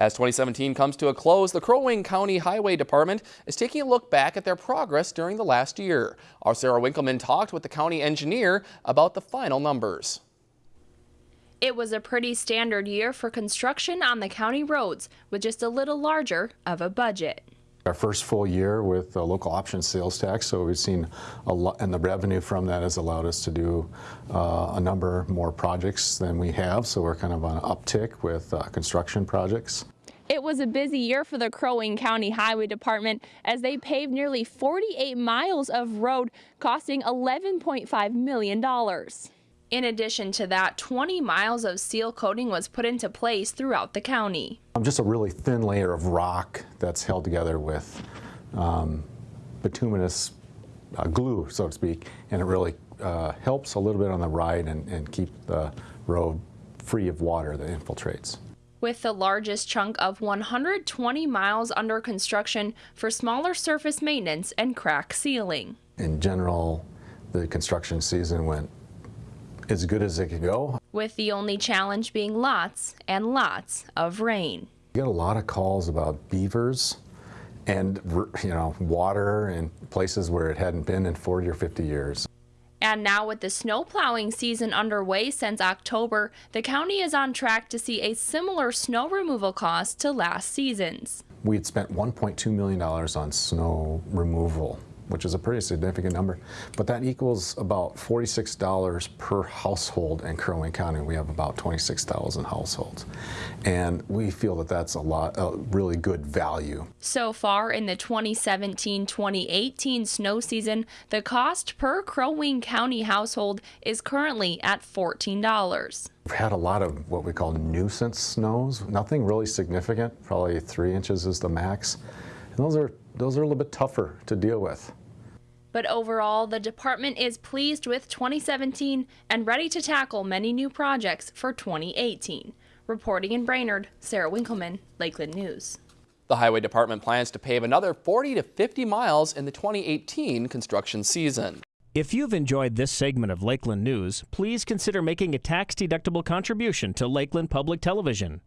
As 2017 comes to a close, the Crow Wing County Highway Department is taking a look back at their progress during the last year. Our Sarah Winkleman talked with the county engineer about the final numbers. It was a pretty standard year for construction on the county roads with just a little larger of a budget. Our first full year with the local option sales tax, so we've seen a lot, and the revenue from that has allowed us to do uh, a number more projects than we have, so we're kind of on an uptick with uh, construction projects. It was a busy year for the Crow Wing County Highway Department as they paved nearly 48 miles of road costing $11.5 million. In addition to that, 20 miles of seal coating was put into place throughout the county. Um, just a really thin layer of rock that's held together with um, bituminous uh, glue, so to speak, and it really uh, helps a little bit on the ride and, and keep the road free of water that infiltrates with the largest chunk of 120 miles under construction for smaller surface maintenance and crack sealing. In general, the construction season went as good as it could go. With the only challenge being lots and lots of rain. We get a lot of calls about beavers and you know water in places where it hadn't been in 40 or 50 years. And now with the snow plowing season underway since October, the county is on track to see a similar snow removal cost to last season's. We had spent $1.2 million on snow removal which is a pretty significant number. But that equals about $46 per household in Crow Wing County. We have about 26,000 households. And we feel that that's a lot, a really good value. So far in the 2017-2018 snow season, the cost per Crow Wing County household is currently at $14. We've had a lot of what we call nuisance snows, nothing really significant, probably three inches is the max. And those are, those are a little bit tougher to deal with. But overall, the department is pleased with 2017 and ready to tackle many new projects for 2018. Reporting in Brainerd, Sarah Winkleman, Lakeland News. The Highway Department plans to pave another 40 to 50 miles in the 2018 construction season. If you've enjoyed this segment of Lakeland News, please consider making a tax-deductible contribution to Lakeland Public Television.